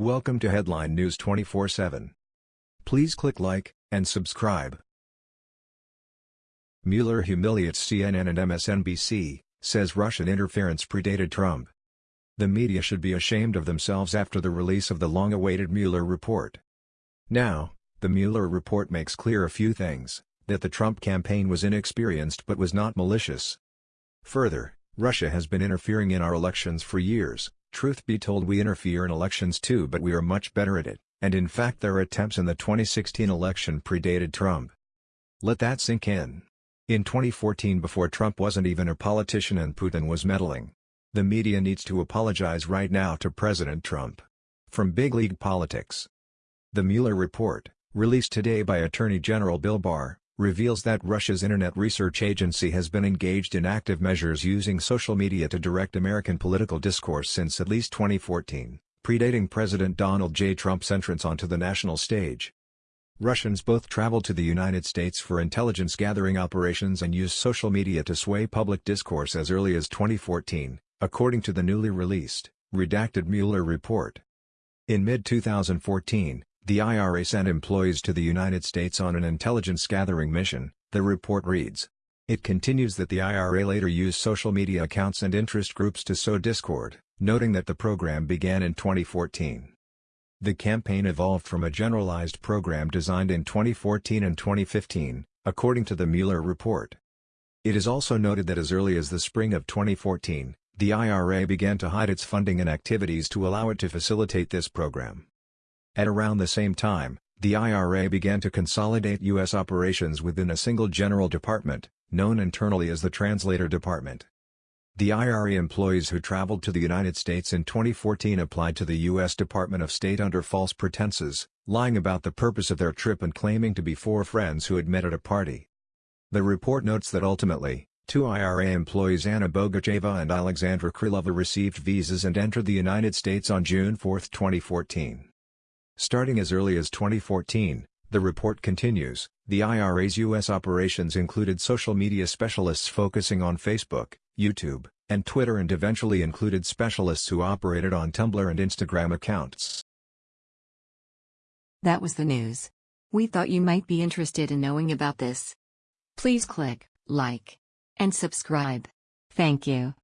Welcome to Headline News 24/7. Please click like and subscribe. Mueller humiliates CNN and MSNBC, says Russian interference predated Trump. The media should be ashamed of themselves after the release of the long-awaited Mueller report. Now, the Mueller report makes clear a few things, that the Trump campaign was inexperienced but was not malicious. Further, Russia has been interfering in our elections for years, Truth be told we interfere in elections too but we are much better at it, and in fact their attempts in the 2016 election predated Trump. Let that sink in. In 2014 before Trump wasn't even a politician and Putin was meddling. The media needs to apologize right now to President Trump. From Big League Politics. The Mueller report, released today by Attorney General Bill Barr, reveals that Russia's Internet Research Agency has been engaged in active measures using social media to direct American political discourse since at least 2014, predating President Donald J. Trump's entrance onto the national stage. Russians both traveled to the United States for intelligence gathering operations and used social media to sway public discourse as early as 2014, according to the newly released, redacted Mueller report. In mid-2014, the IRA sent employees to the United States on an intelligence gathering mission, the report reads. It continues that the IRA later used social media accounts and interest groups to sow discord, noting that the program began in 2014. The campaign evolved from a generalized program designed in 2014 and 2015, according to the Mueller report. It is also noted that as early as the spring of 2014, the IRA began to hide its funding and activities to allow it to facilitate this program. At around the same time, the IRA began to consolidate U.S. operations within a single general department, known internally as the Translator Department. The IRA employees who traveled to the United States in 2014 applied to the U.S. Department of State under false pretenses, lying about the purpose of their trip and claiming to be four friends who had met at a party. The report notes that ultimately, two IRA employees Anna Bogacheva and Alexandra Krylova received visas and entered the United States on June 4, 2014. Starting as early as 2014, the report continues, the IRA's U.S. operations included social media specialists focusing on Facebook, YouTube, and Twitter and eventually included specialists who operated on Tumblr and Instagram accounts. That was the news. We thought you might be interested in knowing about this. Please click like and subscribe. Thank you.